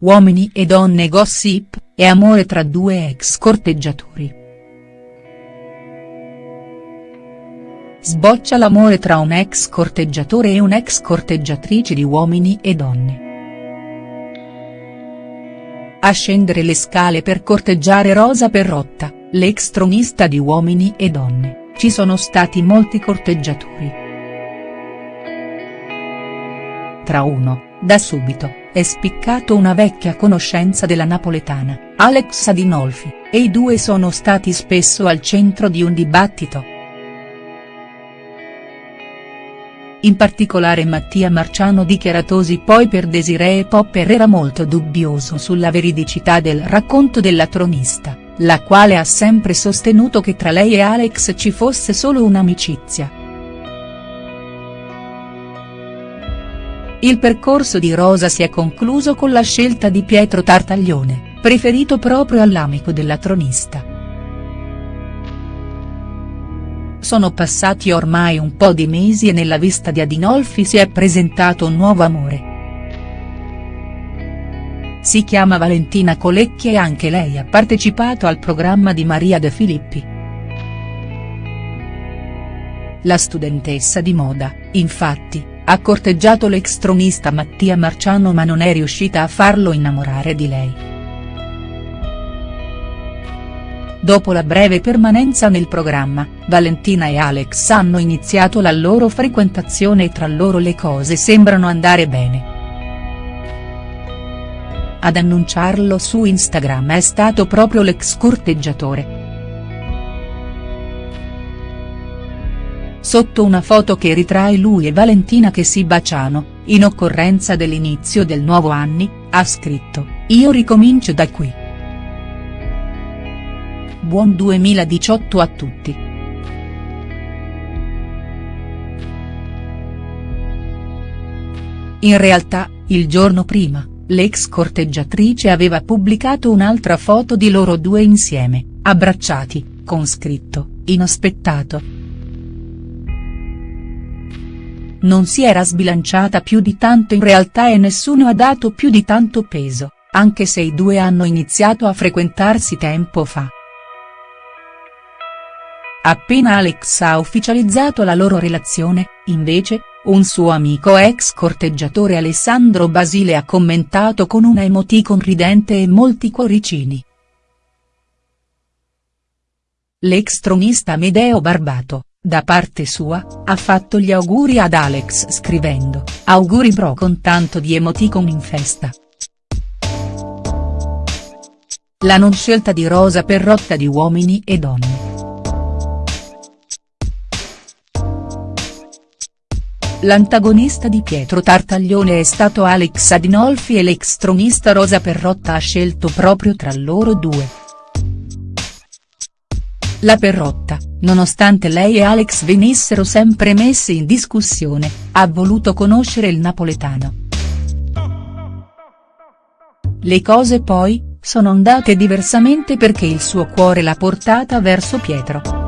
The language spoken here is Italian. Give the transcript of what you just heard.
uomini e donne gossip, e amore tra due ex corteggiatori. Sboccia l'amore tra un ex corteggiatore e un'ex corteggiatrice di Uomini e Donne. A scendere le scale per corteggiare Rosa Perrotta, l'ex tronista di Uomini e Donne, ci sono stati molti corteggiatori. Tra uno, da subito, è spiccato una vecchia conoscenza della napoletana, Alex Adinolfi, e i due sono stati spesso al centro di un dibattito. In particolare Mattia Marciano dichiaratosi poi per Desiree Popper era molto dubbioso sulla veridicità del racconto della tronista, la quale ha sempre sostenuto che tra lei e Alex ci fosse solo un'amicizia. Il percorso di Rosa si è concluso con la scelta di Pietro Tartaglione, preferito proprio all'amico della tronista. Sono passati ormai un po' di mesi e nella vista di Adinolfi si è presentato un nuovo amore. Si chiama Valentina Colecchi e anche lei ha partecipato al programma di Maria De Filippi. La studentessa di moda, infatti, ha corteggiato l'ex tronista Mattia Marciano ma non è riuscita a farlo innamorare di lei. Dopo la breve permanenza nel programma, Valentina e Alex hanno iniziato la loro frequentazione e tra loro le cose sembrano andare bene. Ad annunciarlo su Instagram è stato proprio l'ex corteggiatore. Sotto una foto che ritrae lui e Valentina che si baciano, in occorrenza dell'inizio del nuovo anni, ha scritto, io ricomincio da qui. Buon 2018 a tutti. In realtà, il giorno prima, l'ex corteggiatrice aveva pubblicato un'altra foto di loro due insieme, abbracciati, con scritto, inaspettato. Non si era sbilanciata più di tanto in realtà e nessuno ha dato più di tanto peso, anche se i due hanno iniziato a frequentarsi tempo fa. Appena Alex ha ufficializzato la loro relazione, invece, un suo amico ex corteggiatore Alessandro Basile ha commentato con una emoticon ridente e molti cuoricini. L'ex tronista Medeo Barbato, da parte sua, ha fatto gli auguri ad Alex scrivendo, auguri bro con tanto di emoticon in festa. La non scelta di Rosa Perrotta di Uomini e Donne. L'antagonista di Pietro Tartaglione è stato Alex Adinolfi e l'ex tronista Rosa Perrotta ha scelto proprio tra loro due. La Perrotta, nonostante lei e Alex venissero sempre messi in discussione, ha voluto conoscere il napoletano. Le cose poi, sono andate diversamente perché il suo cuore l'ha portata verso Pietro.